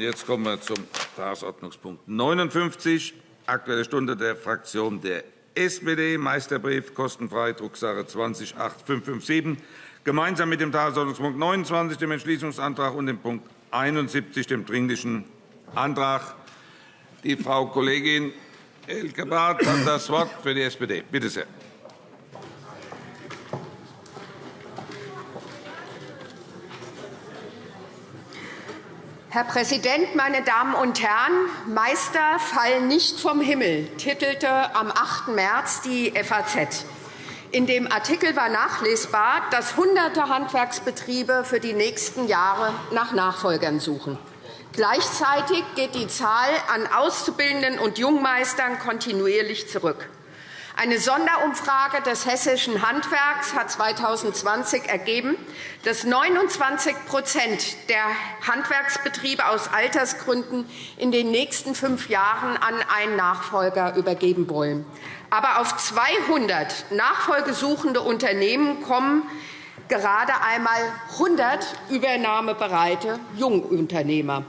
Jetzt kommen wir zum Tagesordnungspunkt 59, Aktuelle Stunde der Fraktion der SPD, Meisterbrief, kostenfrei, Drucksache 20 8557, gemeinsam mit dem Tagesordnungspunkt 29, dem Entschließungsantrag, und dem Punkt 71, dem Dringlichen Antrag. Die Frau Kollegin Elke Barth hat das Wort für die SPD. Bitte sehr. Herr Präsident, meine Damen und Herren! Meister fallen nicht vom Himmel, titelte am 8. März die FAZ. In dem Artikel war nachlesbar, dass Hunderte Handwerksbetriebe für die nächsten Jahre nach Nachfolgern suchen. Gleichzeitig geht die Zahl an Auszubildenden und Jungmeistern kontinuierlich zurück. Eine Sonderumfrage des Hessischen Handwerks hat 2020 ergeben, dass 29% der Handwerksbetriebe aus Altersgründen in den nächsten fünf Jahren an einen Nachfolger übergeben wollen. Aber auf 200 nachfolgesuchende Unternehmen kommen gerade einmal 100 übernahmebereite Jungunternehmer.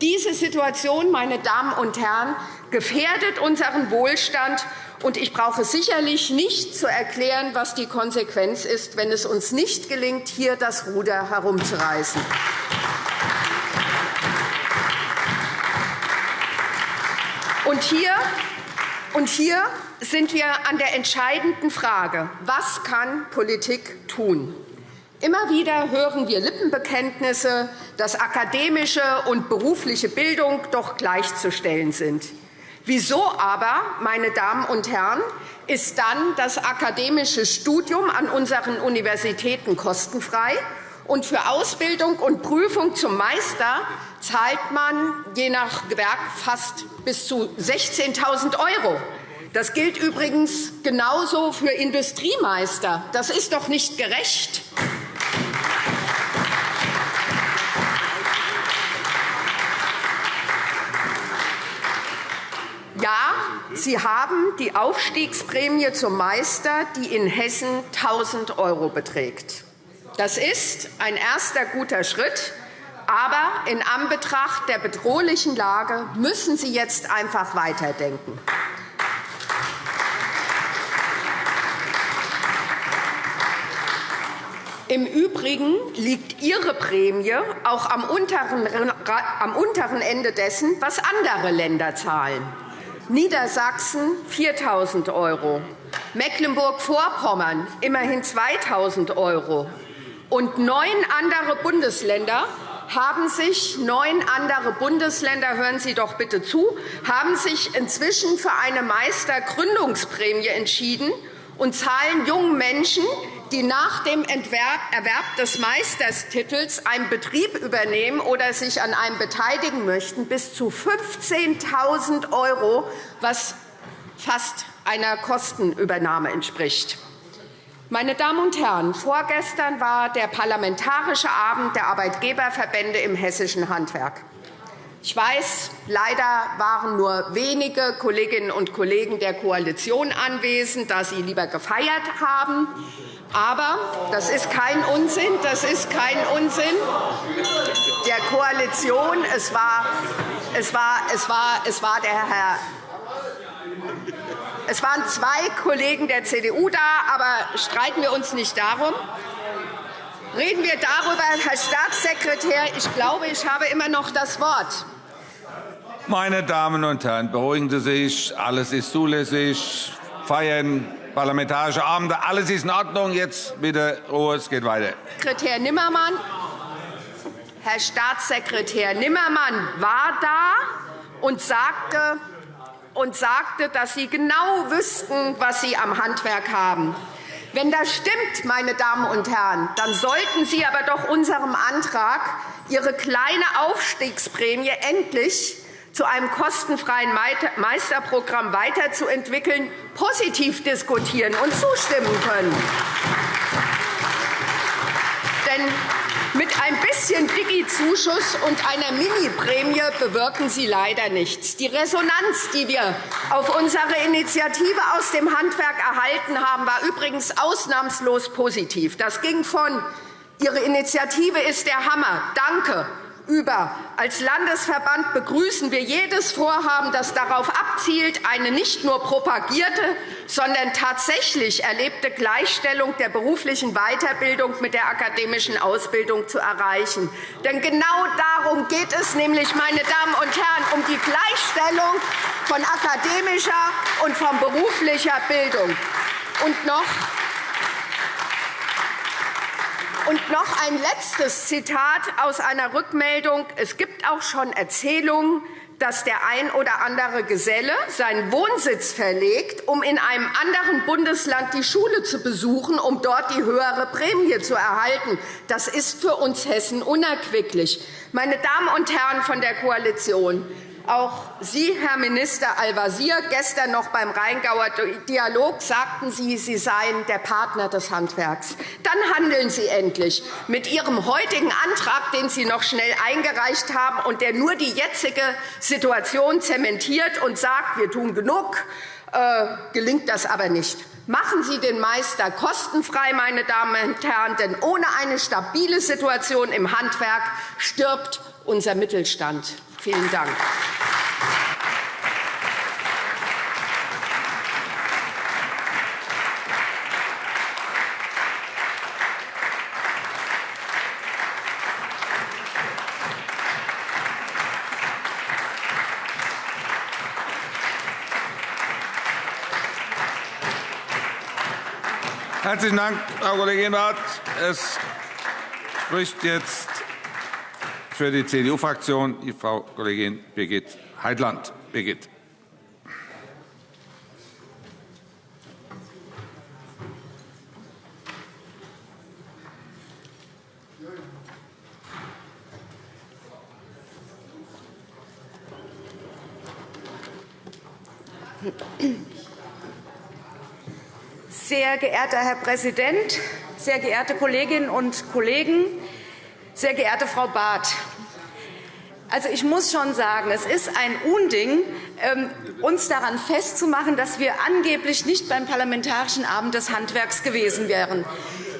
Diese Situation, meine Damen und Herren, gefährdet unseren Wohlstand und ich brauche sicherlich nicht zu erklären, was die Konsequenz ist, wenn es uns nicht gelingt, hier das Ruder herumzureißen. Und hier, und hier sind wir an der entscheidenden Frage, was kann Politik tun? Immer wieder hören wir Lippenbekenntnisse, dass akademische und berufliche Bildung doch gleichzustellen sind. Wieso aber, meine Damen und Herren, ist dann das akademische Studium an unseren Universitäten kostenfrei und für Ausbildung und Prüfung zum Meister zahlt man je nach Gewerk fast bis zu 16.000 €. Das gilt übrigens genauso für Industriemeister. Das ist doch nicht gerecht. Ja, Sie haben die Aufstiegsprämie zum Meister, die in Hessen 1.000 € beträgt. Das ist ein erster guter Schritt. Aber in Anbetracht der bedrohlichen Lage müssen Sie jetzt einfach weiterdenken. Im Übrigen liegt Ihre Prämie auch am unteren Ende dessen, was andere Länder zahlen. Niedersachsen 4.000 €, Mecklenburg-Vorpommern immerhin 2.000 € und neun andere Bundesländer haben sich neun andere Bundesländer hören Sie doch bitte zu haben sich inzwischen für eine Meistergründungsprämie entschieden und zahlen jungen Menschen, die nach dem Erwerb des Meisterstitels einen Betrieb übernehmen oder sich an einem beteiligen möchten, bis zu 15.000 €, was fast einer Kostenübernahme entspricht. Meine Damen und Herren, vorgestern war der Parlamentarische Abend der Arbeitgeberverbände im hessischen Handwerk. Ich weiß, leider waren nur wenige Kolleginnen und Kollegen der Koalition anwesend, da sie lieber gefeiert haben. Aber das ist kein Unsinn. Das ist kein Unsinn der Koalition. Es war, es war, es war, es war der Herr es waren zwei Kollegen der CDU da, aber streiten wir uns nicht darum. Reden wir darüber, Herr Staatssekretär. Ich glaube, ich habe immer noch das Wort. Meine Damen und Herren, beruhigen Sie sich. Alles ist zulässig. Feiern, parlamentarische Abende, alles ist in Ordnung. Jetzt bitte Ruhe, es geht weiter. Sekretär Nimmermann, Herr Staatssekretär Nimmermann war da und sagte, und sagte, dass Sie genau wüssten, was Sie am Handwerk haben. Wenn das stimmt, meine Damen und Herren, dann sollten Sie aber doch unserem Antrag, Ihre kleine Aufstiegsprämie endlich zu einem kostenfreien Meisterprogramm weiterzuentwickeln, positiv diskutieren und zustimmen können. Denn mit ein bisschen Digi-Zuschuss und einer Mini-Prämie bewirken Sie leider nichts. Die Resonanz, die wir auf unsere Initiative aus dem Handwerk erhalten haben, war übrigens ausnahmslos positiv. Das ging von Ihre Initiative ist der Hammer. Danke über. Als Landesverband begrüßen wir jedes Vorhaben, das darauf abzielt, eine nicht nur propagierte, sondern tatsächlich erlebte Gleichstellung der beruflichen Weiterbildung mit der akademischen Ausbildung zu erreichen. Denn genau darum geht es nämlich, meine Damen und Herren, um die Gleichstellung von akademischer und von beruflicher Bildung. Und noch und noch ein letztes Zitat aus einer Rückmeldung. Es gibt auch schon Erzählungen, dass der ein oder andere Geselle seinen Wohnsitz verlegt, um in einem anderen Bundesland die Schule zu besuchen, um dort die höhere Prämie zu erhalten. Das ist für uns Hessen unerquicklich. Meine Damen und Herren von der Koalition, auch Sie, Herr Minister Al-Wazir, gestern noch beim Rheingauer Dialog sagten Sie, Sie seien der Partner des Handwerks. Dann handeln Sie endlich. Mit Ihrem heutigen Antrag, den Sie noch schnell eingereicht haben und der nur die jetzige Situation zementiert und sagt, wir tun genug, äh, gelingt das aber nicht. Machen Sie den Meister kostenfrei, meine Damen und Herren, denn ohne eine stabile Situation im Handwerk stirbt unser Mittelstand. Vielen Dank. Herzlichen Dank, Frau Kollegin Rath. Es spricht jetzt für die CDU-Fraktion Frau Kollegin Birgit Heitland. Birgit. Sehr geehrter Herr Präsident, sehr geehrte Kolleginnen und Kollegen! Sehr geehrte Frau Barth, also ich muss schon sagen, es ist ein Unding, ähm, uns daran festzumachen, dass wir angeblich nicht beim Parlamentarischen Abend des Handwerks gewesen wären.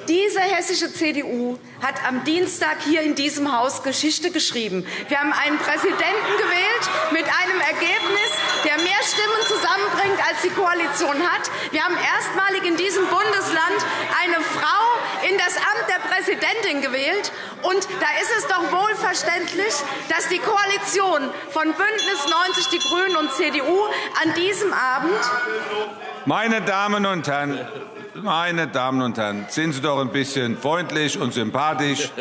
Diese hessische CDU hat am Dienstag hier in diesem Haus Geschichte geschrieben. Wir haben einen Präsidenten gewählt mit einem Ergebnis, der mehr Stimmen zusammenbringt, als die Koalition hat. Wir haben erstmalig in diesem Bundesland eine Frau in das Amt der Präsidentin gewählt. Und da ist es doch wohl verständlich, dass die Koalition von BÜNDNIS 90 die GRÜNEN und CDU an diesem Abend meine Damen und Herren, meine Damen und Herren, sind Sie doch ein bisschen freundlich und sympathisch.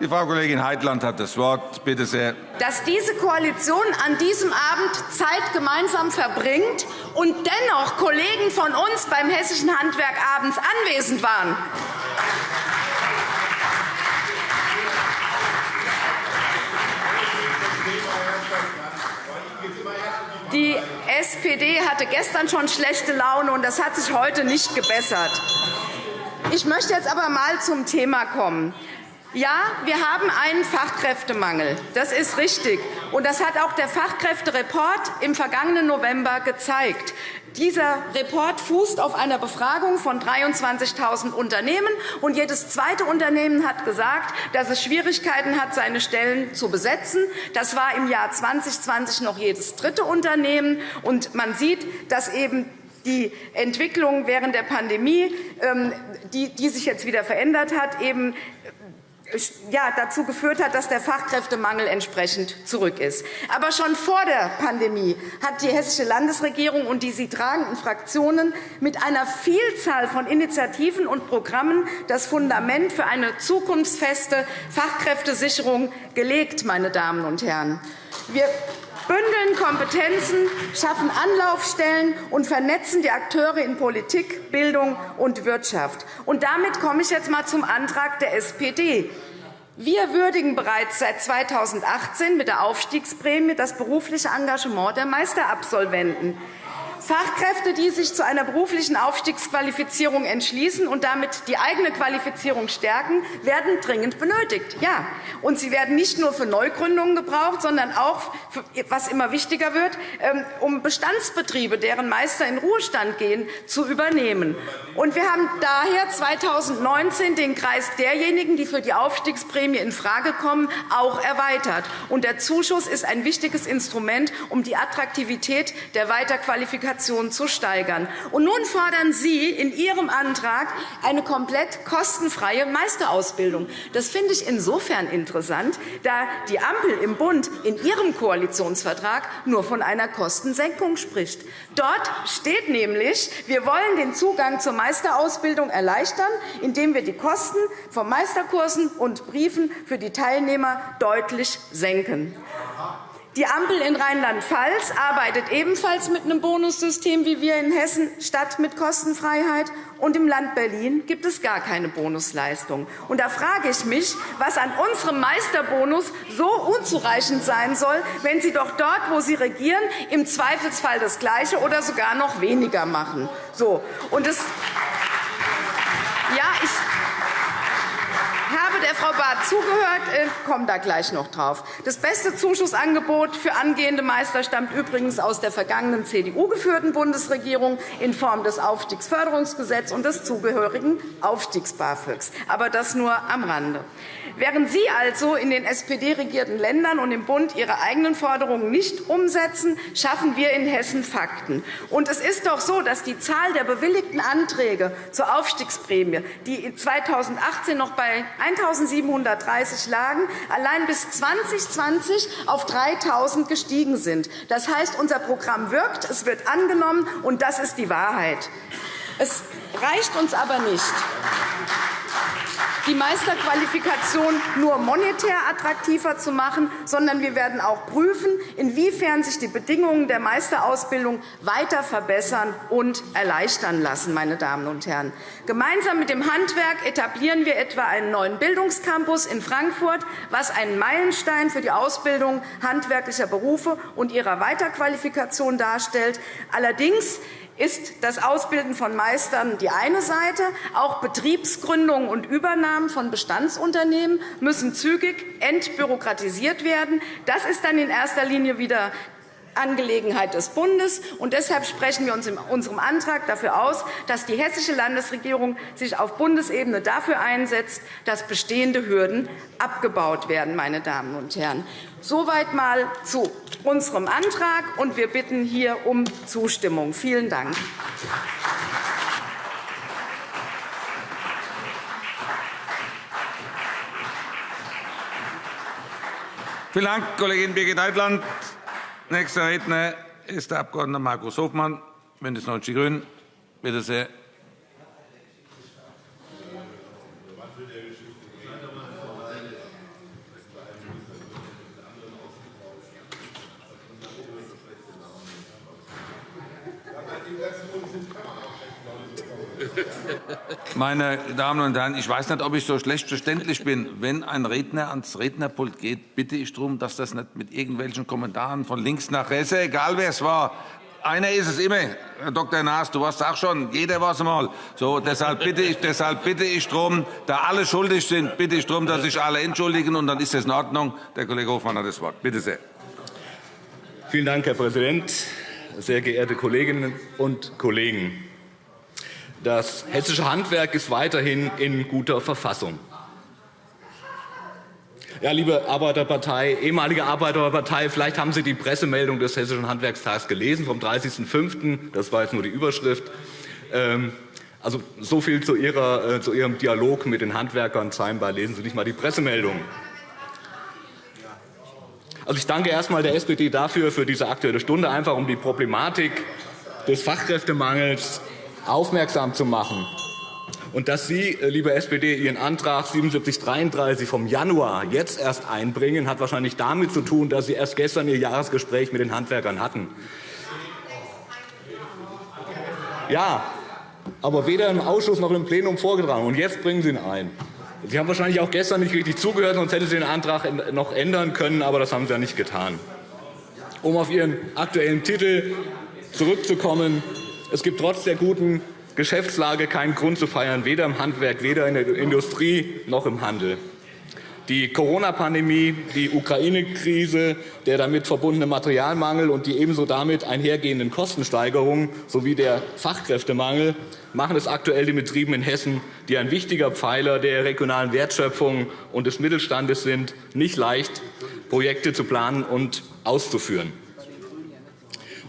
Die Frau Kollegin Heitland hat das Wort. Bitte sehr. Dass diese Koalition an diesem Abend Zeit gemeinsam verbringt und dennoch Kollegen von uns beim Hessischen Handwerk abends anwesend waren. Die SPD hatte gestern schon schlechte Laune, und das hat sich heute nicht gebessert. Ich möchte jetzt aber einmal zum Thema kommen. Ja, wir haben einen Fachkräftemangel. Das ist richtig. Und das hat auch der Fachkräftereport im vergangenen November gezeigt. Dieser Report fußt auf einer Befragung von 23.000 Unternehmen. und Jedes zweite Unternehmen hat gesagt, dass es Schwierigkeiten hat, seine Stellen zu besetzen. Das war im Jahr 2020 noch jedes dritte Unternehmen. Und man sieht, dass eben die Entwicklung während der Pandemie, ähm, die sich jetzt wieder verändert hat, eben ja, dazu geführt hat, dass der Fachkräftemangel entsprechend zurück ist. Aber schon vor der Pandemie hat die Hessische Landesregierung und die sie tragenden Fraktionen mit einer Vielzahl von Initiativen und Programmen das Fundament für eine zukunftsfeste Fachkräftesicherung gelegt. Meine Damen und Herren. Wir bündeln Kompetenzen, schaffen Anlaufstellen und vernetzen die Akteure in Politik, Bildung und Wirtschaft. Und damit komme ich jetzt einmal zum Antrag der SPD. Wir würdigen bereits seit 2018 mit der Aufstiegsprämie das berufliche Engagement der Meisterabsolventen. Fachkräfte, die sich zu einer beruflichen Aufstiegsqualifizierung entschließen und damit die eigene Qualifizierung stärken, werden dringend benötigt. Ja. Und sie werden nicht nur für Neugründungen gebraucht, sondern auch, was immer wichtiger wird, ähm, um Bestandsbetriebe, deren Meister in Ruhestand gehen, zu übernehmen. Und wir haben daher 2019 den Kreis derjenigen, die für die Aufstiegsprämie infrage kommen, auch erweitert. Und der Zuschuss ist ein wichtiges Instrument, um die Attraktivität der Weiterqualifikation zu steigern. Und nun fordern Sie in Ihrem Antrag eine komplett kostenfreie Meisterausbildung. Das finde ich insofern interessant, da die Ampel im Bund in ihrem Koalitionsvertrag nur von einer Kostensenkung spricht. Dort steht nämlich, wir wollen den Zugang zur Meisterausbildung erleichtern, indem wir die Kosten von Meisterkursen und Briefen für die Teilnehmer deutlich senken. Die Ampel in Rheinland-Pfalz arbeitet ebenfalls mit einem Bonussystem wie wir in Hessen statt mit Kostenfreiheit. Und Im Land Berlin gibt es gar keine Bonusleistung. Und da frage ich mich, was an unserem Meisterbonus so unzureichend sein soll, wenn Sie doch dort, wo Sie regieren, im Zweifelsfall das Gleiche oder sogar noch weniger machen. So. Und das ja, ich Barth zugehört, ich äh, da gleich noch drauf. Das beste Zuschussangebot für angehende Meister stammt übrigens aus der vergangenen CDU-geführten Bundesregierung in Form des Aufstiegsförderungsgesetzes und des zugehörigen Aufstiegs-BAföGs. Aber das nur am Rande. Während Sie also in den SPD-regierten Ländern und im Bund Ihre eigenen Forderungen nicht umsetzen, schaffen wir in Hessen Fakten. Und es ist doch so, dass die Zahl der bewilligten Anträge zur Aufstiegsprämie, die 2018 noch bei 1.730 lagen, allein bis 2020 auf 3.000 gestiegen sind. Das heißt, unser Programm wirkt, es wird angenommen, und das ist die Wahrheit. Es reicht uns aber nicht die Meisterqualifikation nur monetär attraktiver zu machen, sondern wir werden auch prüfen, inwiefern sich die Bedingungen der Meisterausbildung weiter verbessern und erleichtern lassen. Meine Damen und Herren. Gemeinsam mit dem Handwerk etablieren wir etwa einen neuen Bildungscampus in Frankfurt, was einen Meilenstein für die Ausbildung handwerklicher Berufe und ihrer Weiterqualifikation darstellt. Allerdings ist das Ausbilden von Meistern die eine Seite. Auch Betriebsgründungen und Übernahmen von Bestandsunternehmen müssen zügig entbürokratisiert werden. Das ist dann in erster Linie wieder Angelegenheit des Bundes. Und deshalb sprechen wir uns in unserem Antrag dafür aus, dass die Hessische Landesregierung sich auf Bundesebene dafür einsetzt, dass bestehende Hürden abgebaut werden. Meine Damen und Herren. Soweit einmal zu unserem Antrag. und Wir bitten hier um Zustimmung. Vielen Dank. Vielen Dank, Kollegin Birgit Heitland. Nächster Redner ist der Abg. Markus Hofmann, BÜNDNIS 90 die GRÜNEN. Bitte sehr. Meine Damen und Herren, ich weiß nicht, ob ich so schlecht verständlich bin. Wenn ein Redner ans Rednerpult geht, bitte ich darum, dass das nicht mit irgendwelchen Kommentaren von links nach rechts, egal wer es war, einer ist es immer, Herr Dr. Naas, du warst auch schon, jeder war es einmal. So, deshalb, bitte ich, deshalb bitte ich darum, da alle schuldig sind, bitte ich darum, dass sich alle entschuldigen, und dann ist das in Ordnung. Der Kollege Hofmann hat das Wort. Bitte sehr. Vielen Dank, Herr Präsident, sehr geehrte Kolleginnen und Kollegen! Das hessische Handwerk ist weiterhin in guter Verfassung. Ja, liebe Arbeiterpartei, ehemalige Arbeiterpartei, vielleicht haben Sie die Pressemeldung des Hessischen Handwerkstags gelesen vom 30.05. Das war jetzt nur die Überschrift. Ähm, also, so viel zu, ihrer, äh, zu Ihrem Dialog mit den Handwerkern. Scheinbar lesen Sie nicht einmal die Pressemeldung. Also, ich danke erst einmal der SPD dafür, für diese Aktuelle Stunde, einfach um die Problematik des Fachkräftemangels aufmerksam zu machen. Und dass Sie, äh, liebe SPD, Ihren Antrag 7733 vom Januar jetzt erst einbringen, hat wahrscheinlich damit zu tun, dass Sie erst gestern Ihr Jahresgespräch mit den Handwerkern hatten. Ja, aber weder im Ausschuss noch im Plenum vorgetragen. Und jetzt bringen Sie ihn ein. Sie haben wahrscheinlich auch gestern nicht richtig zugehört, sonst hätten Sie den Antrag noch ändern können, aber das haben Sie ja nicht getan. Um auf Ihren aktuellen Titel zurückzukommen. Es gibt trotz der guten Geschäftslage keinen Grund zu feiern, weder im Handwerk, weder in der Industrie noch im Handel. Die Corona-Pandemie, die Ukraine-Krise, der damit verbundene Materialmangel und die ebenso damit einhergehenden Kostensteigerungen sowie der Fachkräftemangel machen es aktuell den Betrieben in Hessen, die ein wichtiger Pfeiler der regionalen Wertschöpfung und des Mittelstandes sind, nicht leicht, Projekte zu planen und auszuführen.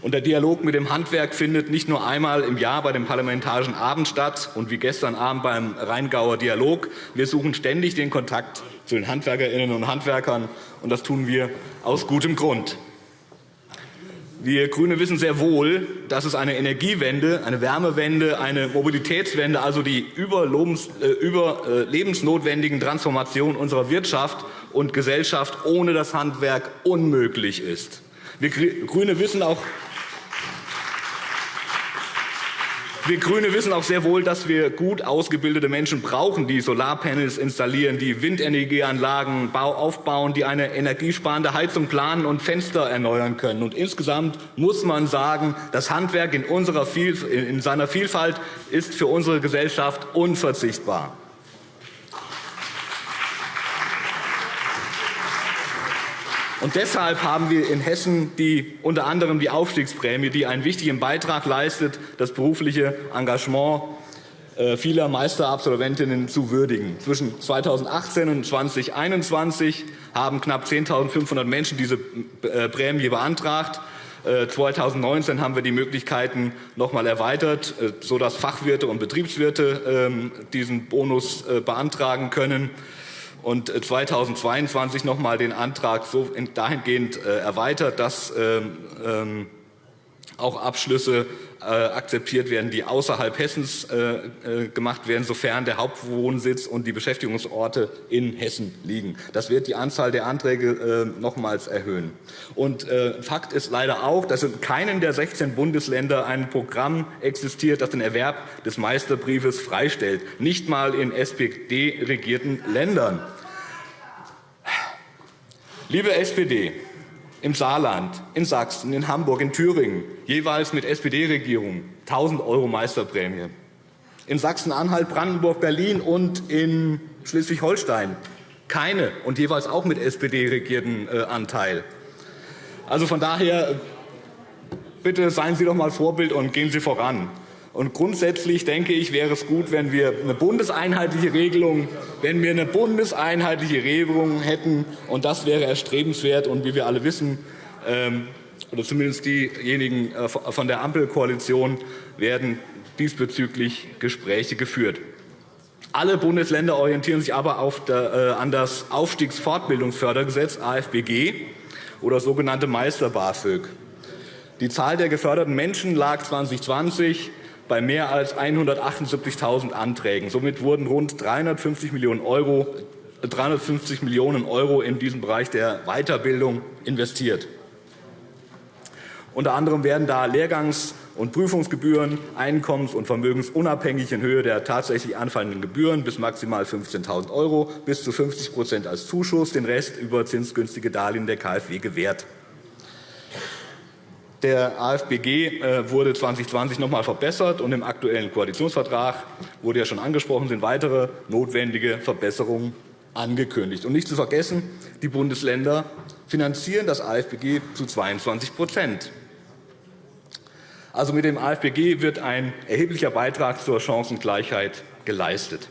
Und der Dialog mit dem Handwerk findet nicht nur einmal im Jahr bei dem Parlamentarischen Abend statt und wie gestern Abend beim Rheingauer Dialog. Wir suchen ständig den Kontakt zu den Handwerkerinnen und Handwerkern, und das tun wir aus gutem Grund. Wir GRÜNE wissen sehr wohl, dass es eine Energiewende, eine Wärmewende, eine Mobilitätswende, also die äh, überlebensnotwendigen Transformationen unserer Wirtschaft und Gesellschaft ohne das Handwerk unmöglich ist. Wir GRÜNE wissen auch, Wir GRÜNE wissen auch sehr wohl, dass wir gut ausgebildete Menschen brauchen, die Solarpanels installieren, die Windenergieanlagen aufbauen, die eine energiesparende Heizung planen und Fenster erneuern können. Und insgesamt muss man sagen, das Handwerk in, in seiner Vielfalt ist für unsere Gesellschaft unverzichtbar. Und deshalb haben wir in Hessen die, unter anderem die Aufstiegsprämie, die einen wichtigen Beitrag leistet, das berufliche Engagement äh, vieler Meisterabsolventinnen zu würdigen. Zwischen 2018 und 2021 haben knapp 10.500 Menschen diese äh, Prämie beantragt. 2019 äh, haben wir die Möglichkeiten noch einmal erweitert, sodass Fachwirte und Betriebswirte ähm, diesen Bonus beantragen können und 2022 noch einmal den Antrag so dahingehend äh, erweitert, dass ähm, ähm, auch Abschlüsse äh, akzeptiert werden, die außerhalb Hessens äh, gemacht werden, sofern der Hauptwohnsitz und die Beschäftigungsorte in Hessen liegen. Das wird die Anzahl der Anträge nochmals erhöhen. Und Fakt ist leider auch, dass in keinem der 16 Bundesländer ein Programm existiert, das den Erwerb des Meisterbriefes freistellt, nicht einmal in SPD-regierten Ländern. Liebe SPD, im Saarland, in Sachsen, in Hamburg, in Thüringen, jeweils mit SPD-Regierung 1.000 € Meisterprämie. In Sachsen-Anhalt, Brandenburg, Berlin und in Schleswig-Holstein keine und jeweils auch mit SPD-regierten äh, Anteil. Also von daher bitte seien Sie doch einmal Vorbild und gehen Sie voran. Und grundsätzlich denke ich, wäre es gut, wenn wir eine bundeseinheitliche Regelung, wenn wir eine bundeseinheitliche Regelung hätten. Und das wäre erstrebenswert. Und wie wir alle wissen, ähm, oder zumindest diejenigen äh, von der Ampelkoalition, werden diesbezüglich Gespräche geführt. Alle Bundesländer orientieren sich aber äh, an das Aufstiegsfortbildungsfördergesetz AFBG oder sogenannte Meister-BAföG. Die Zahl der geförderten Menschen lag 2020 bei mehr als 178.000 Anträgen. Somit wurden rund 350 Millionen, Euro, 350 Millionen Euro in diesen Bereich der Weiterbildung investiert. Unter anderem werden da Lehrgangs- und Prüfungsgebühren einkommens- und vermögensunabhängig in Höhe der tatsächlich anfallenden Gebühren bis maximal 15.000 € bis zu 50% als Zuschuss, den Rest über zinsgünstige Darlehen der KfW gewährt. Der AFBG äh, wurde 2020 noch einmal verbessert, und im Aktuellen Koalitionsvertrag wurde ja schon angesprochen, sind weitere notwendige Verbesserungen angekündigt. Und nicht zu vergessen, die Bundesländer finanzieren das AFBG zu 22% Also mit dem AFBG wird ein erheblicher Beitrag zur Chancengleichheit geleistet.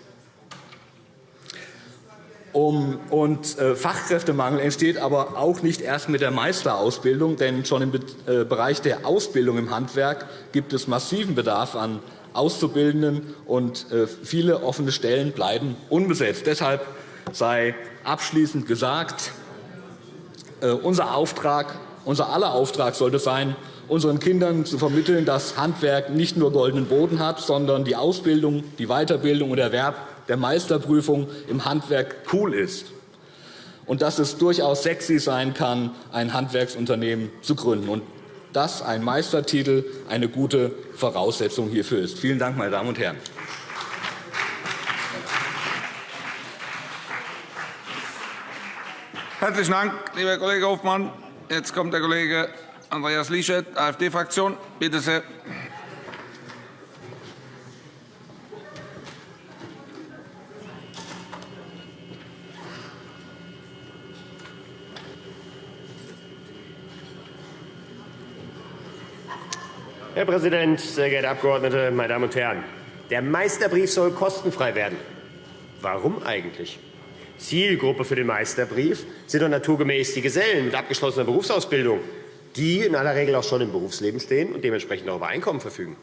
Um, und äh, Fachkräftemangel entsteht aber auch nicht erst mit der Meisterausbildung, denn schon im äh, Bereich der Ausbildung im Handwerk gibt es massiven Bedarf an Auszubildenden, und äh, viele offene Stellen bleiben unbesetzt. Deshalb sei abschließend gesagt, äh, unser Auftrag, unser aller Auftrag sollte sein, unseren Kindern zu vermitteln, dass Handwerk nicht nur goldenen Boden hat, sondern die Ausbildung, die Weiterbildung und Erwerb der Meisterprüfung im Handwerk cool ist und dass es durchaus sexy sein kann, ein Handwerksunternehmen zu gründen und dass ein Meistertitel eine gute Voraussetzung hierfür ist. Vielen Dank, meine Damen und Herren. Herzlichen Dank, lieber Kollege Hofmann. Jetzt kommt der Kollege Andreas Liesche, AfD-Fraktion. Bitte sehr. Herr Präsident, sehr geehrte Abgeordnete, meine Damen und Herren! Der Meisterbrief soll kostenfrei werden. Warum eigentlich? Zielgruppe für den Meisterbrief sind doch naturgemäß die Gesellen mit abgeschlossener Berufsausbildung, die in aller Regel auch schon im Berufsleben stehen und dementsprechend auch über Einkommen verfügen.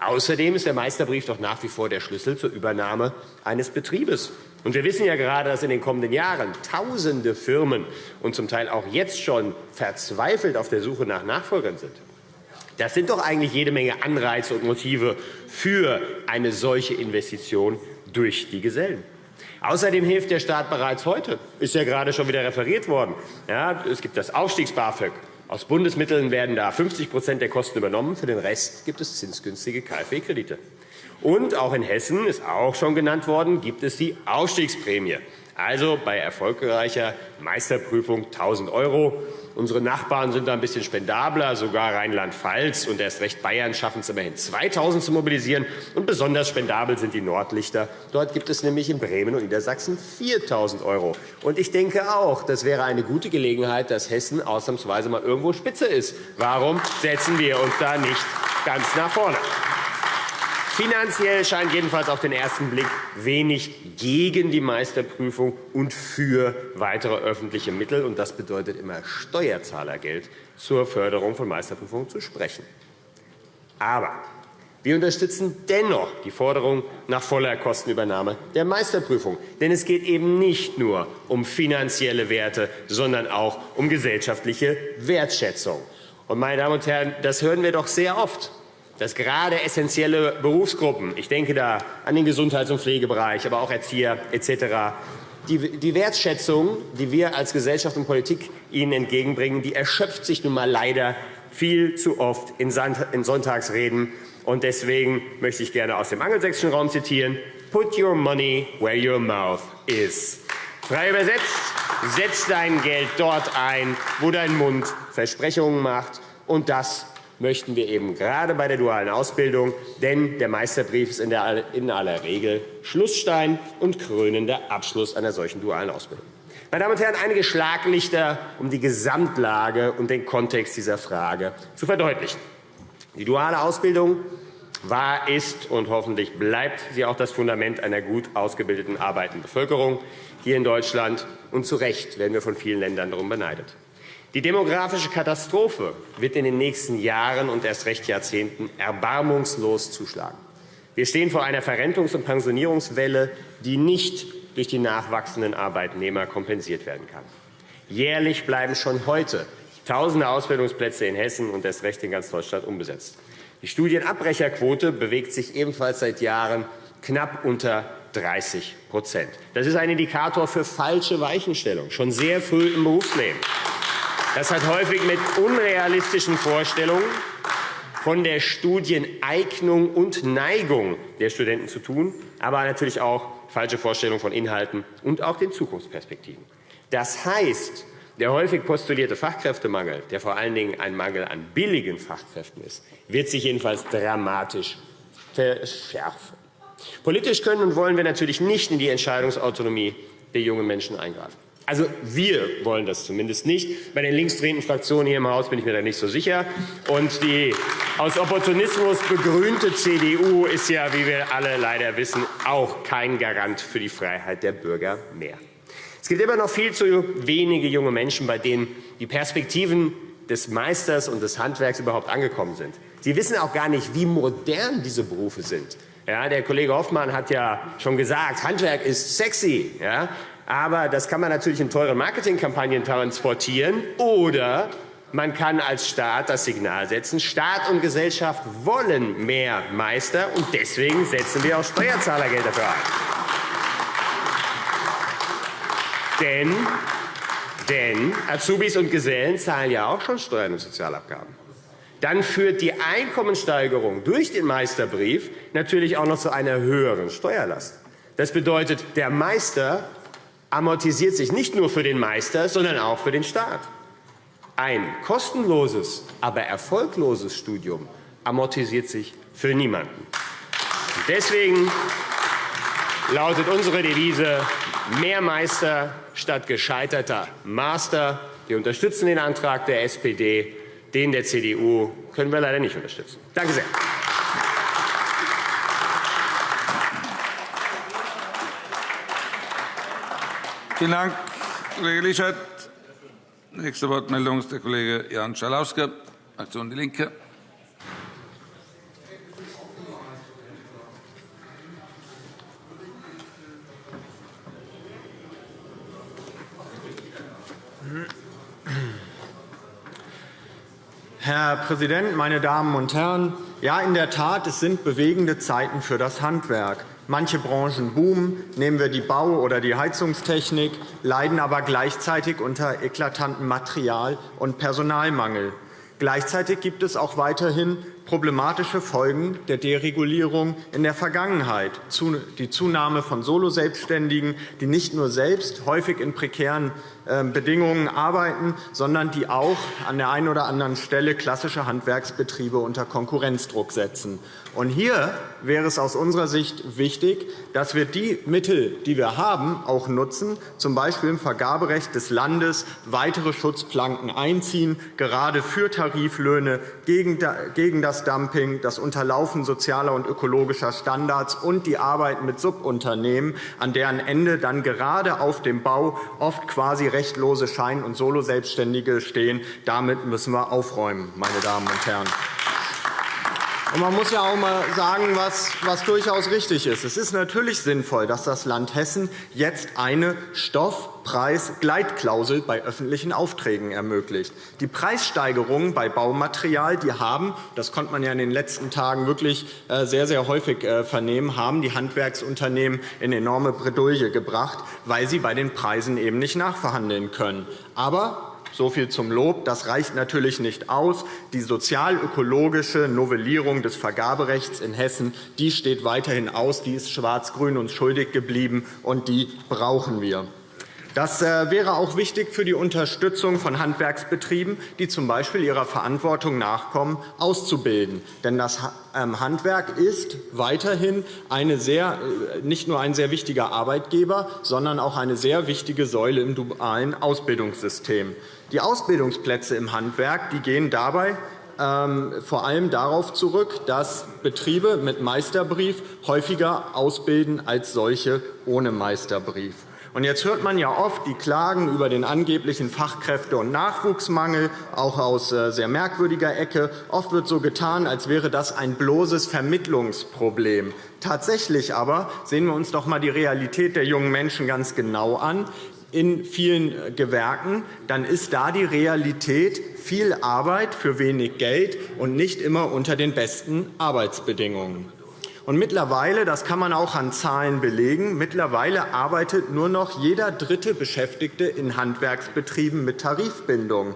Außerdem ist der Meisterbrief doch nach wie vor der Schlüssel zur Übernahme eines Betriebes. Und wir wissen ja gerade, dass in den kommenden Jahren Tausende Firmen und zum Teil auch jetzt schon verzweifelt auf der Suche nach Nachfolgern sind. Das sind doch eigentlich jede Menge Anreize und Motive für eine solche Investition durch die Gesellen. Außerdem hilft der Staat bereits heute. Ist ja gerade schon wieder referiert worden. Ja, es gibt das Aufstiegs-BAföG. Aus Bundesmitteln werden da 50% der Kosten übernommen. Für den Rest gibt es zinsgünstige KfW-Kredite. Und auch in Hessen ist auch schon genannt worden, gibt es die Aufstiegsprämie. Also bei erfolgreicher Meisterprüfung 1.000 €. Unsere Nachbarn sind da ein bisschen spendabler, sogar Rheinland-Pfalz und erst recht Bayern schaffen es immerhin 2.000 zu mobilisieren. Und besonders spendabel sind die Nordlichter. Dort gibt es nämlich in Bremen und Niedersachsen 4.000 €. Und ich denke auch, das wäre eine gute Gelegenheit, dass Hessen ausnahmsweise mal irgendwo Spitze ist. Warum setzen wir uns da nicht ganz nach vorne? Finanziell scheint jedenfalls auf den ersten Blick wenig gegen die Meisterprüfung und für weitere öffentliche Mittel, und das bedeutet immer Steuerzahlergeld, zur Förderung von Meisterprüfungen zu sprechen. Aber wir unterstützen dennoch die Forderung nach voller Kostenübernahme der Meisterprüfung. Denn es geht eben nicht nur um finanzielle Werte, sondern auch um gesellschaftliche Wertschätzung. Und, meine Damen und Herren, das hören wir doch sehr oft dass gerade essentielle Berufsgruppen, ich denke da an den Gesundheits- und Pflegebereich, aber auch Erzieher etc., die, Wertschätzung, die wir als Gesellschaft und Politik ihnen entgegenbringen, die erschöpft sich nun mal leider viel zu oft in Sonntagsreden. Und deswegen möchte ich gerne aus dem angelsächsischen Raum zitieren. Put your money where your mouth is. Frei übersetzt, setz dein Geld dort ein, wo dein Mund Versprechungen macht. Und das möchten wir eben gerade bei der dualen Ausbildung, denn der Meisterbrief ist in, aller Regel Schlussstein und krönender Abschluss einer solchen dualen Ausbildung. Meine Damen und Herren, einige Schlaglichter, um die Gesamtlage und den Kontext dieser Frage zu verdeutlichen. Die duale Ausbildung war, ist und hoffentlich bleibt sie auch das Fundament einer gut ausgebildeten arbeitenden Bevölkerung hier in Deutschland. Und zu Recht werden wir von vielen Ländern darum beneidet. Die demografische Katastrophe wird in den nächsten Jahren und erst recht Jahrzehnten erbarmungslos zuschlagen. Wir stehen vor einer Verrentungs- und Pensionierungswelle, die nicht durch die nachwachsenden Arbeitnehmer kompensiert werden kann. Jährlich bleiben schon heute tausende Ausbildungsplätze in Hessen und erst recht in ganz Deutschland unbesetzt. Die Studienabbrecherquote bewegt sich ebenfalls seit Jahren knapp unter 30% Das ist ein Indikator für falsche Weichenstellung, schon sehr früh im Berufsleben. Das hat häufig mit unrealistischen Vorstellungen von der Studieneignung und Neigung der Studenten zu tun, aber natürlich auch falsche Vorstellungen von Inhalten und auch den Zukunftsperspektiven. Das heißt, der häufig postulierte Fachkräftemangel, der vor allen Dingen ein Mangel an billigen Fachkräften ist, wird sich jedenfalls dramatisch verschärfen. Politisch können und wollen wir natürlich nicht in die Entscheidungsautonomie der jungen Menschen eingreifen. Also wir wollen das zumindest nicht. Bei den linksdrehenden Fraktionen hier im Haus bin ich mir da nicht so sicher. Und die aus Opportunismus begrünte CDU ist ja, wie wir alle leider wissen, auch kein Garant für die Freiheit der Bürger mehr. Es gibt immer noch viel zu wenige junge Menschen, bei denen die Perspektiven des Meisters und des Handwerks überhaupt angekommen sind. Sie wissen auch gar nicht, wie modern diese Berufe sind. Ja, der Kollege Hoffmann hat ja schon gesagt, Handwerk ist sexy. Ja? Aber das kann man natürlich in teuren Marketingkampagnen transportieren. Oder man kann als Staat das Signal setzen, Staat und Gesellschaft wollen mehr Meister, und deswegen setzen wir auch Steuerzahlergeld dafür ein. Denn, denn Azubis und Gesellen zahlen ja auch schon Steuern und Sozialabgaben. Dann führt die Einkommensteigerung durch den Meisterbrief natürlich auch noch zu einer höheren Steuerlast. Das bedeutet, der Meister amortisiert sich nicht nur für den Meister, sondern auch für den Staat. Ein kostenloses, aber erfolgloses Studium amortisiert sich für niemanden. Deswegen lautet unsere Devise mehr Meister statt gescheiterter Master. Wir unterstützen den Antrag der SPD. Den der CDU können wir leider nicht unterstützen. Danke sehr. Vielen Dank, Kollege Lischert. Nächste Wortmeldung ist der Kollege Jan Schalauske, Fraktion DIE LINKE. Herr Präsident, meine Damen und Herren! Ja, in der Tat, es sind bewegende Zeiten für das Handwerk. Manche Branchen boomen, nehmen wir die Bau- oder die Heizungstechnik, leiden aber gleichzeitig unter eklatantem Material- und Personalmangel. Gleichzeitig gibt es auch weiterhin problematische Folgen der Deregulierung in der Vergangenheit. Die Zunahme von Soloselbstständigen, die nicht nur selbst häufig in prekären ähm, Bedingungen arbeiten, sondern die auch an der einen oder anderen Stelle klassische Handwerksbetriebe unter Konkurrenzdruck setzen. Und hier wäre es aus unserer Sicht wichtig, dass wir die Mittel, die wir haben, auch nutzen, z. B. im Vergaberecht des Landes weitere Schutzplanken einziehen, gerade für Tariflöhne, gegen das Dumping, das Unterlaufen sozialer und ökologischer Standards und die Arbeit mit Subunternehmen, an deren Ende dann gerade auf dem Bau oft quasi rechtlose Schein- und Soloselbstständige stehen. Damit müssen wir aufräumen, meine Damen und Herren. Man muss ja auch einmal sagen, was, was durchaus richtig ist. Es ist natürlich sinnvoll, dass das Land Hessen jetzt eine Stoffpreisgleitklausel bei öffentlichen Aufträgen ermöglicht. Die Preissteigerungen bei Baumaterial die haben, das konnte man ja in den letzten Tagen wirklich äh, sehr, sehr häufig äh, vernehmen, haben die Handwerksunternehmen in enorme Bredouille gebracht, weil sie bei den Preisen eben nicht nachverhandeln können. Aber so viel zum Lob. Das reicht natürlich nicht aus. Die sozial-ökologische Novellierung des Vergaberechts in Hessen die steht weiterhin aus. Die ist Schwarz-Grün uns schuldig geblieben, und die brauchen wir. Das äh, wäre auch wichtig für die Unterstützung von Handwerksbetrieben, die z. B. ihrer Verantwortung nachkommen, auszubilden. Denn das ähm, Handwerk ist weiterhin eine sehr, äh, nicht nur ein sehr wichtiger Arbeitgeber, sondern auch eine sehr wichtige Säule im dualen Ausbildungssystem. Die Ausbildungsplätze im Handwerk die gehen dabei ähm, vor allem darauf zurück, dass Betriebe mit Meisterbrief häufiger ausbilden als solche ohne Meisterbrief. Jetzt hört man ja oft die Klagen über den angeblichen Fachkräfte- und Nachwuchsmangel, auch aus äh, sehr merkwürdiger Ecke. Oft wird so getan, als wäre das ein bloßes Vermittlungsproblem. Tatsächlich aber sehen wir uns doch einmal die Realität der jungen Menschen ganz genau an in vielen Gewerken, dann ist da die Realität viel Arbeit für wenig Geld und nicht immer unter den besten Arbeitsbedingungen. Und mittlerweile, das kann man auch an Zahlen belegen, mittlerweile arbeitet nur noch jeder dritte Beschäftigte in Handwerksbetrieben mit Tarifbindung.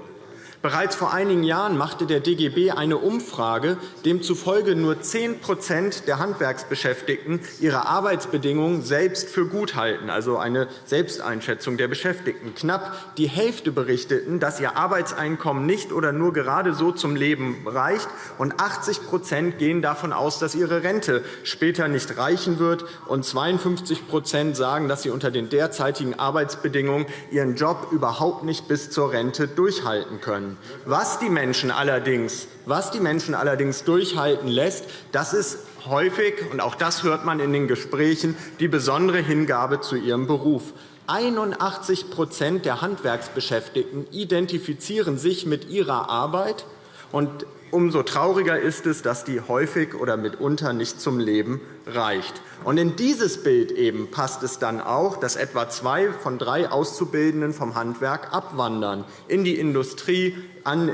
Bereits vor einigen Jahren machte der DGB eine Umfrage, demzufolge nur 10% der Handwerksbeschäftigten ihre Arbeitsbedingungen selbst für gut halten, also eine Selbsteinschätzung der Beschäftigten. Knapp die Hälfte berichteten, dass ihr Arbeitseinkommen nicht oder nur gerade so zum Leben reicht, und 80% gehen davon aus, dass ihre Rente später nicht reichen wird, und 52% sagen, dass sie unter den derzeitigen Arbeitsbedingungen ihren Job überhaupt nicht bis zur Rente durchhalten können. Was die Menschen allerdings, was die Menschen allerdings durchhalten lässt, das ist häufig, und auch das hört man in den Gesprächen, die besondere Hingabe zu ihrem Beruf. 81% der Handwerksbeschäftigten identifizieren sich mit ihrer Arbeit. Und umso trauriger ist es, dass die häufig oder mitunter nicht zum Leben reicht. Und in dieses Bild eben passt es dann auch, dass etwa zwei von drei Auszubildenden vom Handwerk abwandern in die Industrie,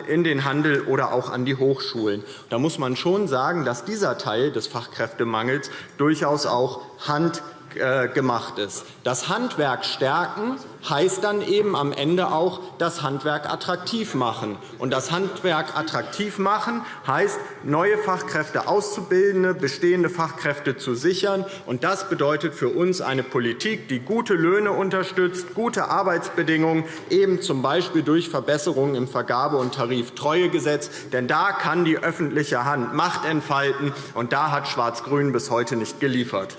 in den Handel oder auch an die Hochschulen. Da muss man schon sagen, dass dieser Teil des Fachkräftemangels durchaus auch Hand gemacht ist. Das Handwerk stärken heißt dann eben am Ende auch das Handwerk attraktiv machen. Und das Handwerk attraktiv machen heißt, neue Fachkräfte auszubildende, bestehende Fachkräfte zu sichern. Und das bedeutet für uns eine Politik, die gute Löhne unterstützt, gute Arbeitsbedingungen, eben z. B. durch Verbesserungen im Vergabe- und Tariftreuegesetz. Denn da kann die öffentliche Hand Macht entfalten, und da hat Schwarz-Grün bis heute nicht geliefert.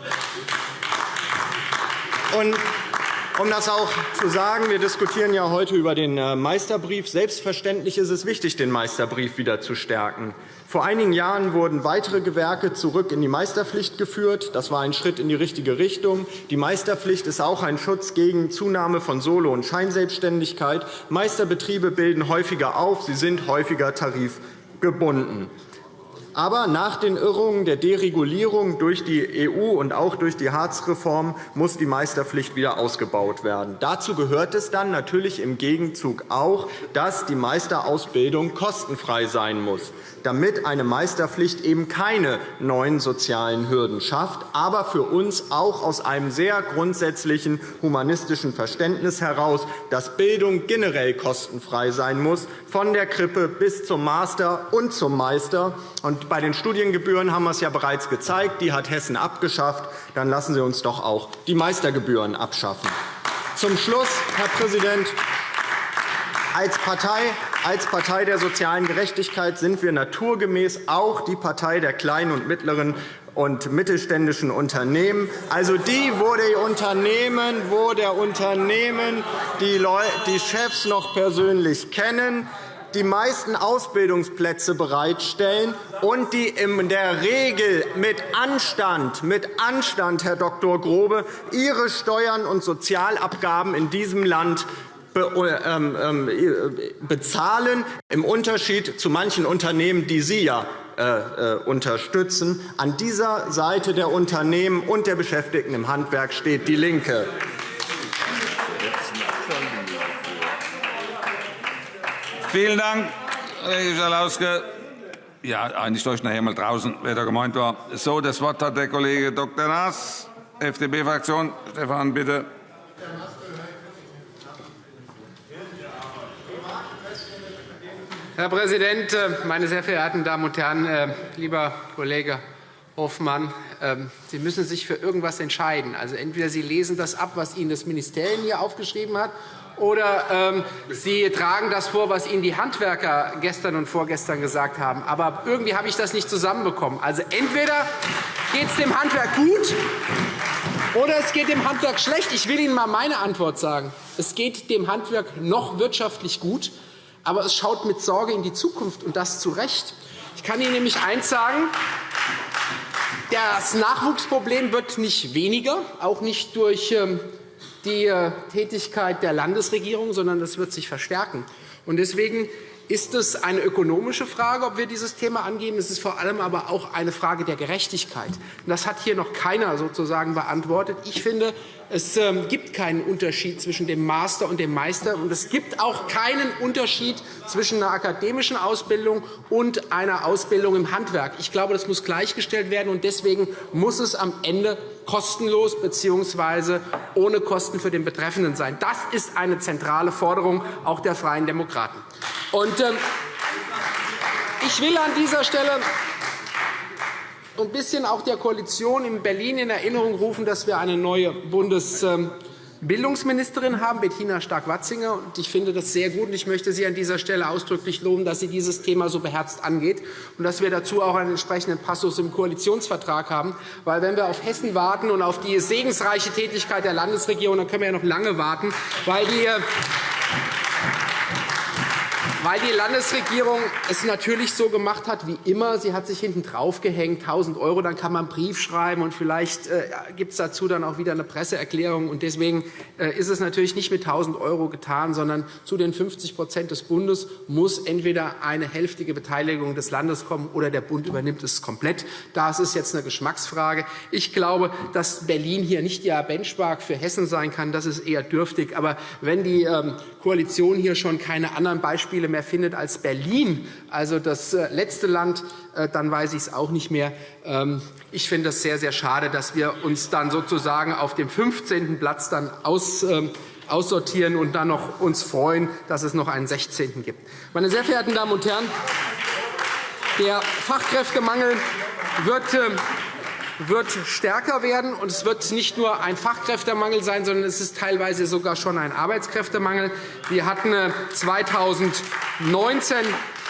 Und um das auch zu sagen, wir diskutieren ja heute über den äh, Meisterbrief. Selbstverständlich ist es wichtig, den Meisterbrief wieder zu stärken. Vor einigen Jahren wurden weitere Gewerke zurück in die Meisterpflicht geführt. Das war ein Schritt in die richtige Richtung. Die Meisterpflicht ist auch ein Schutz gegen Zunahme von Solo- und Scheinselbstständigkeit. Meisterbetriebe bilden häufiger auf, sie sind häufiger tarifgebunden. Aber nach den Irrungen der Deregulierung durch die EU und auch durch die Hartz-Reform muss die Meisterpflicht wieder ausgebaut werden. Dazu gehört es dann natürlich im Gegenzug auch, dass die Meisterausbildung kostenfrei sein muss damit eine Meisterpflicht eben keine neuen sozialen Hürden schafft, aber für uns auch aus einem sehr grundsätzlichen humanistischen Verständnis heraus, dass Bildung generell kostenfrei sein muss, von der Krippe bis zum Master und zum Meister. Und bei den Studiengebühren haben wir es ja bereits gezeigt. Die hat Hessen abgeschafft. Dann lassen Sie uns doch auch die Meistergebühren abschaffen. Zum Schluss, Herr Präsident, als Partei, als Partei der sozialen Gerechtigkeit sind wir naturgemäß auch die Partei der kleinen und mittleren und mittelständischen Unternehmen, also die, wo die Unternehmen, wo der Unternehmen die, die Chefs noch persönlich kennen, die meisten Ausbildungsplätze bereitstellen und die in der Regel mit Anstand, mit Anstand, Herr Dr. Grobe, ihre Steuern und Sozialabgaben in diesem Land bezahlen, im Unterschied zu manchen Unternehmen, die Sie ja äh, äh, unterstützen. An dieser Seite der Unternehmen und der Beschäftigten im Handwerk steht DIE LINKE. Vielen Dank, Kollege Schalauske. Ja, eigentlich ich nachher mal draußen, wer da gemeint war. So, das Wort hat der Kollege Dr. Naas, FDP-Fraktion. Stefan, bitte. Herr Präsident, äh, meine sehr verehrten Damen und Herren! Äh, lieber Kollege Hofmann, ähm, Sie müssen sich für irgendwas entscheiden. Also entweder Sie lesen das ab, was Ihnen das Ministerium hier aufgeschrieben hat, oder ähm, Sie tragen das vor, was Ihnen die Handwerker gestern und vorgestern gesagt haben. Aber irgendwie habe ich das nicht zusammenbekommen. Also entweder geht es dem Handwerk gut, oder es geht dem Handwerk schlecht. Ich will Ihnen einmal meine Antwort sagen. Es geht dem Handwerk noch wirtschaftlich gut aber es schaut mit Sorge in die Zukunft, und das zu Recht. Ich kann Ihnen nämlich eines sagen. Das Nachwuchsproblem wird nicht weniger, auch nicht durch ähm, die äh, Tätigkeit der Landesregierung, sondern es wird sich verstärken. Deswegen ist es eine ökonomische Frage, ob wir dieses Thema angehen. Es ist vor allem aber auch eine Frage der Gerechtigkeit. Das hat hier noch keiner sozusagen beantwortet. Ich finde, es ähm, gibt keinen Unterschied zwischen dem Master und dem Meister. Und es gibt auch keinen Unterschied zwischen einer akademischen Ausbildung und einer Ausbildung im Handwerk. Ich glaube, das muss gleichgestellt werden. und Deswegen muss es am Ende kostenlos bzw. ohne Kosten für den Betreffenden sein. Das ist eine zentrale Forderung auch der Freien Demokraten. Und, ähm, ich will an dieser Stelle ein bisschen auch der Koalition in Berlin in Erinnerung rufen, dass wir eine neue Bundesbildungsministerin haben, Bettina Stark-Watzinger. Ich finde das sehr gut. und Ich möchte Sie an dieser Stelle ausdrücklich loben, dass sie dieses Thema so beherzt angeht und dass wir dazu auch einen entsprechenden Passus im Koalitionsvertrag haben. Weil, wenn wir auf Hessen warten und auf die segensreiche Tätigkeit der Landesregierung, dann können wir ja noch lange warten, weil die weil die Landesregierung es natürlich so gemacht hat wie immer. Sie hat sich hinten draufgehängt, 1.000 €, dann kann man einen Brief schreiben, und vielleicht äh, gibt es dazu dann auch wieder eine Presseerklärung. Und deswegen äh, ist es natürlich nicht mit 1.000 € getan, sondern zu den 50% des Bundes muss entweder eine hälftige Beteiligung des Landes kommen oder der Bund übernimmt es komplett. Das ist jetzt eine Geschmacksfrage. Ich glaube, dass Berlin hier nicht der Benchmark für Hessen sein kann. Das ist eher dürftig. Aber wenn die ähm, Koalition hier schon keine anderen Beispiele mehr mehr findet als Berlin, also das äh, letzte Land, äh, dann weiß ich es auch nicht mehr. Ähm, ich finde es sehr, sehr schade, dass wir uns dann sozusagen auf dem 15. Platz dann aus ähm, aussortieren und dann noch uns freuen, dass es noch einen 16. gibt. Meine sehr verehrten Damen und Herren, der Fachkräftemangel wird ähm, wird stärker werden. Und es wird nicht nur ein Fachkräftemangel sein, sondern es ist teilweise sogar schon ein Arbeitskräftemangel. Wir hatten 2019 äh,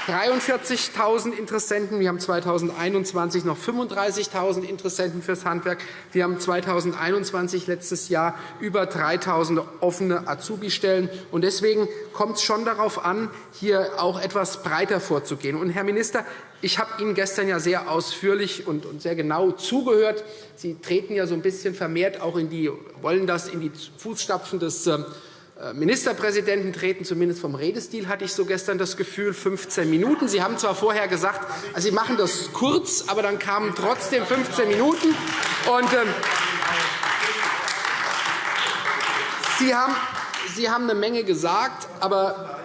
43.000 Interessenten. Wir haben 2021 noch 35.000 Interessenten fürs Handwerk. Wir haben 2021 letztes Jahr über 3.000 offene Azubi-Stellen. Deswegen kommt es schon darauf an, hier auch etwas breiter vorzugehen. Und, Herr Minister, ich habe Ihnen gestern ja sehr ausführlich und sehr genau zugehört. Sie treten ja so ein bisschen vermehrt auch in die, wollen das in die Fußstapfen des äh, Ministerpräsidenten treten, zumindest vom Redestil hatte ich so gestern das Gefühl, 15 Minuten. Sie haben zwar vorher gesagt, also Sie machen das kurz, aber dann kamen trotzdem 15 Minuten. Und, äh, Sie, haben, Sie haben eine Menge gesagt, aber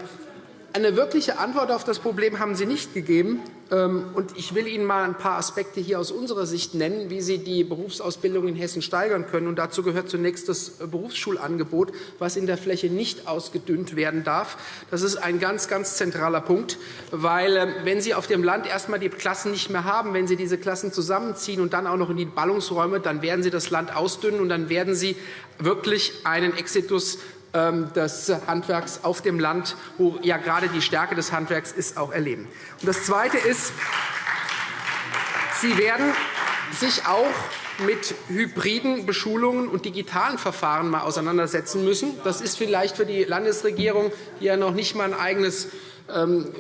eine wirkliche Antwort auf das Problem haben Sie nicht gegeben. Ähm, ich will Ihnen einmal ein paar Aspekte hier aus unserer Sicht nennen, wie Sie die Berufsausbildung in Hessen steigern können. dazu gehört zunächst das Berufsschulangebot, das in der Fläche nicht ausgedünnt werden darf. Das ist ein ganz, ganz zentraler Punkt, weil ähm, wenn Sie auf dem Land erst einmal die Klassen nicht mehr haben, wenn Sie diese Klassen zusammenziehen und dann auch noch in die Ballungsräume, dann werden Sie das Land ausdünnen und dann werden Sie wirklich einen Exitus des Handwerks auf dem Land, wo ja gerade die Stärke des Handwerks ist, auch erleben. Und das Zweite ist, Sie werden sich auch mit hybriden Beschulungen und digitalen Verfahren mal auseinandersetzen müssen. Das ist vielleicht für die Landesregierung, die ja noch nicht einmal ein eigenes ähm,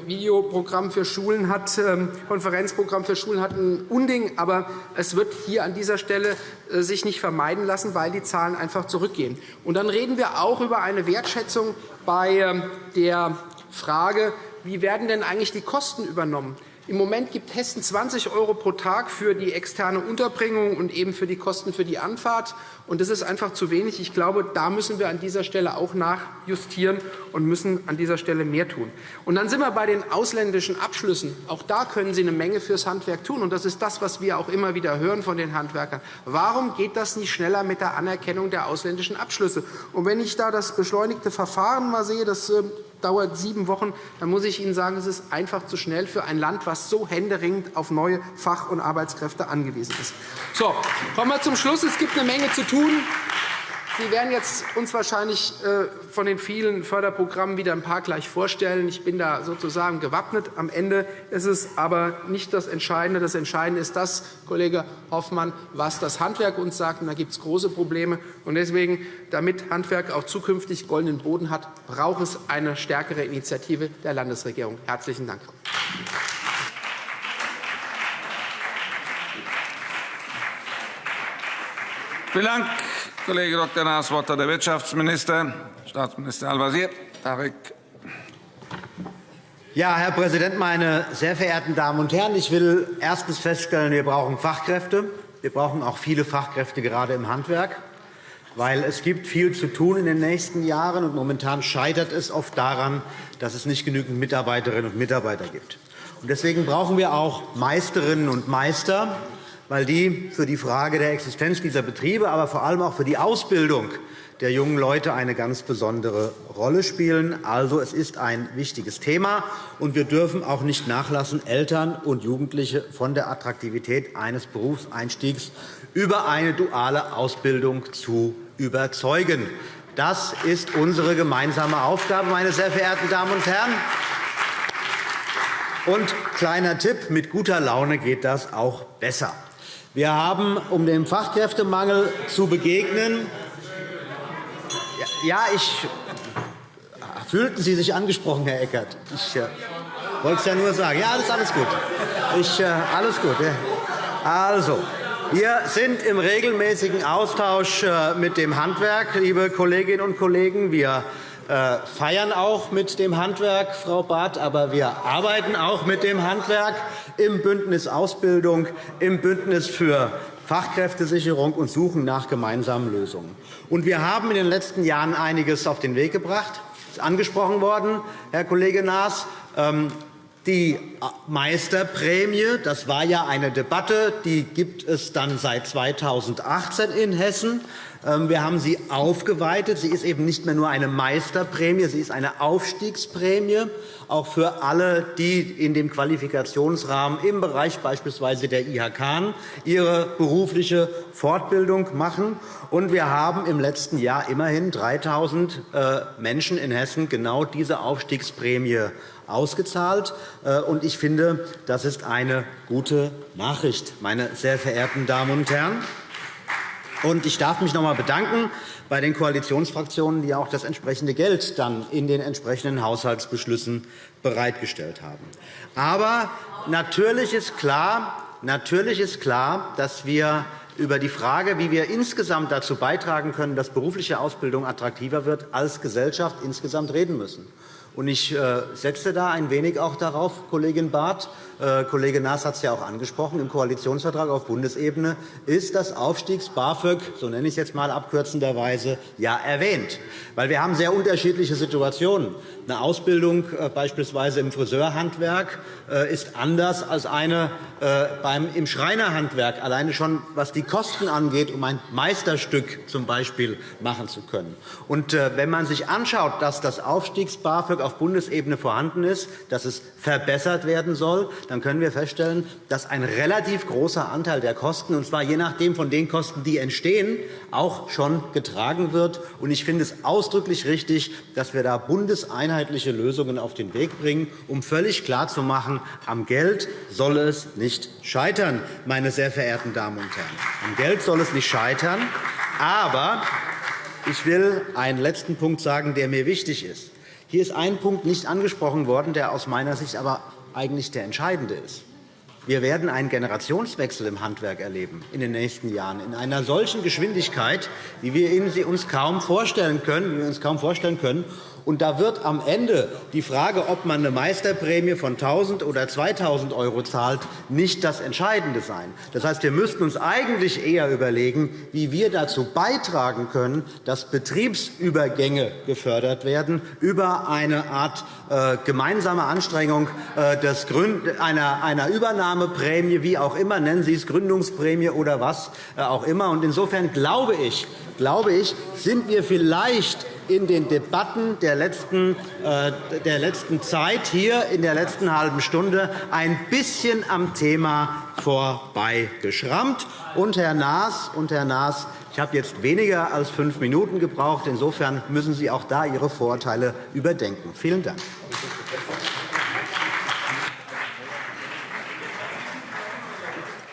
Videoprogramm für Schulen hat, ähm, Konferenzprogramm für Schulen hat, ein Unding. Aber es wird hier an dieser Stelle äh, sich nicht vermeiden lassen, weil die Zahlen einfach zurückgehen. Und dann reden wir auch über eine Wertschätzung bei ähm, der Frage, wie werden denn eigentlich die Kosten übernommen? Im Moment gibt Hessen 20 € pro Tag für die externe Unterbringung und eben für die Kosten für die Anfahrt. Und das ist einfach zu wenig. Ich glaube, da müssen wir an dieser Stelle auch nachjustieren und müssen an dieser Stelle mehr tun. Und dann sind wir bei den ausländischen Abschlüssen. Auch da können Sie eine Menge fürs Handwerk tun. Und das ist das, was wir auch immer wieder hören von den Handwerkern. Warum geht das nicht schneller mit der Anerkennung der ausländischen Abschlüsse? Und wenn ich da das beschleunigte Verfahren mal sehe, das ähm, dauert sieben Wochen, dann muss ich Ihnen sagen, es ist einfach zu schnell für ein Land, das so händeringend auf neue Fach- und Arbeitskräfte angewiesen ist. So, kommen wir zum Schluss. Es gibt eine Menge zu tun. Sie werden jetzt uns wahrscheinlich äh, von den vielen Förderprogrammen wieder ein paar gleich vorstellen. Ich bin da sozusagen gewappnet. Am Ende ist es aber nicht das Entscheidende. Das Entscheidende ist das, Kollege Hoffmann, was das Handwerk uns sagt. Und da gibt es große Probleme. Und deswegen, damit Handwerk auch zukünftig goldenen Boden hat, braucht es eine stärkere Initiative der Landesregierung. Herzlichen Dank. Vielen Dank, Kollege Dr. Naas. Wort hat der Wirtschaftsminister, Staatsminister Al-Wazir. Ja, Herr Präsident, meine sehr verehrten Damen und Herren! Ich will erstens feststellen, wir brauchen Fachkräfte. Wir brauchen auch viele Fachkräfte, gerade im Handwerk. Weil es gibt viel zu tun in den nächsten Jahren, und momentan scheitert es oft daran, dass es nicht genügend Mitarbeiterinnen und Mitarbeiter gibt. Deswegen brauchen wir auch Meisterinnen und Meister, weil die für die Frage der Existenz dieser Betriebe, aber vor allem auch für die Ausbildung der jungen Leute eine ganz besondere Rolle spielen. Also, es ist ein wichtiges Thema, und wir dürfen auch nicht nachlassen, Eltern und Jugendliche von der Attraktivität eines Berufseinstiegs über eine duale Ausbildung zu überzeugen. Das ist unsere gemeinsame Aufgabe, meine sehr verehrten Damen und Herren. Und kleiner Tipp, mit guter Laune geht das auch besser. Wir haben, um dem Fachkräftemangel zu begegnen, ja, ich fühlten Sie sich angesprochen, Herr Eckert. Ich äh, wollte es ja nur sagen. Ja, alles, alles gut. Ich, äh, alles gut. Also, wir sind im regelmäßigen Austausch äh, mit dem Handwerk, liebe Kolleginnen und Kollegen. Wir feiern auch mit dem Handwerk, Frau Barth, aber wir arbeiten auch mit dem Handwerk im Bündnis Ausbildung, im Bündnis für Fachkräftesicherung und suchen nach gemeinsamen Lösungen. wir haben in den letzten Jahren einiges auf den Weg gebracht. ist angesprochen worden, Herr Kollege Naas. Ähm, die Meisterprämie, das war ja eine Debatte, die gibt es dann seit 2018 in Hessen. Ähm, wir haben sie aufgeweitet. Sie ist eben nicht mehr nur eine Meisterprämie, sie ist eine Aufstiegsprämie, auch für alle, die in dem Qualifikationsrahmen im Bereich beispielsweise der IHK ihre berufliche Fortbildung machen. Und wir haben im letzten Jahr immerhin 3.000 äh, Menschen in Hessen genau diese Aufstiegsprämie ausgezahlt. Äh, ich finde, das ist eine gute Nachricht, meine sehr verehrten Damen und Herren. Und ich darf mich noch einmal bedanken bei den Koalitionsfraktionen, die auch das entsprechende Geld dann in den entsprechenden Haushaltsbeschlüssen bereitgestellt haben. Aber natürlich ist klar, natürlich ist klar dass wir über die Frage, wie wir insgesamt dazu beitragen können, dass berufliche Ausbildung attraktiver wird, als Gesellschaft insgesamt reden müssen. Ich äh, setze da ein wenig auch darauf, Kollegin Barth, äh, Kollege Naas hat es ja auch angesprochen, im Koalitionsvertrag auf Bundesebene ist das Aufstiegs-BAföG, so nenne ich es jetzt einmal abkürzenderweise, ja erwähnt. Weil wir haben sehr unterschiedliche Situationen. Eine Ausbildung äh, beispielsweise im Friseurhandwerk ist anders als eine im Schreinerhandwerk, alleine schon was die Kosten angeht, um ein Meisterstück zum Beispiel machen zu können. Und wenn man sich anschaut, dass das Aufstiegs-BAföG auf Bundesebene vorhanden ist, dass es verbessert werden soll, dann können wir feststellen, dass ein relativ großer Anteil der Kosten, und zwar je nachdem von den Kosten, die entstehen, auch schon getragen wird. Ich finde es ausdrücklich richtig, dass wir da bundeseinheitliche Lösungen auf den Weg bringen, um völlig klarzumachen, am Geld soll es nicht scheitern, meine sehr verehrten Damen und Herren. Am Geld soll es nicht scheitern. Aber ich will einen letzten Punkt sagen, der mir wichtig ist. Hier ist ein Punkt nicht angesprochen worden, der aus meiner Sicht aber eigentlich der entscheidende ist. Wir werden einen Generationswechsel im Handwerk erleben in den nächsten Jahren in einer solchen Geschwindigkeit, wie wir uns kaum vorstellen können, wie wir uns kaum vorstellen können. Und da wird am Ende die Frage, ob man eine Meisterprämie von 1.000 oder 2.000 € zahlt, nicht das Entscheidende sein. Das heißt, wir müssten uns eigentlich eher überlegen, wie wir dazu beitragen können, dass Betriebsübergänge gefördert werden über eine Art äh, gemeinsame Anstrengung äh, einer Übernahmeprämie, wie auch immer, nennen Sie es Gründungsprämie oder was äh, auch immer. Insofern glaube ich, glaube ich, sind wir vielleicht in den Debatten der letzten, äh, der letzten Zeit hier in der letzten halben Stunde ein bisschen am Thema vorbeigeschrammt. Und Herr Naas, und Herr Naas ich habe jetzt weniger als fünf Minuten gebraucht. Insofern müssen Sie auch da Ihre Vorurteile überdenken. Vielen Dank.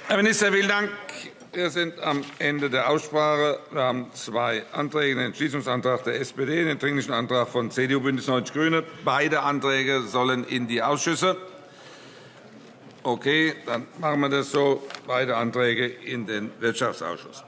Herr Minister, vielen Dank. Wir sind am Ende der Aussprache. Wir haben zwei Anträge, den Entschließungsantrag der SPD, den Dringlichen Antrag von CDU, BÜNDNIS 90 die GRÜNEN. Beide Anträge sollen in die Ausschüsse. Okay, dann machen wir das so. Beide Anträge in den Wirtschaftsausschuss.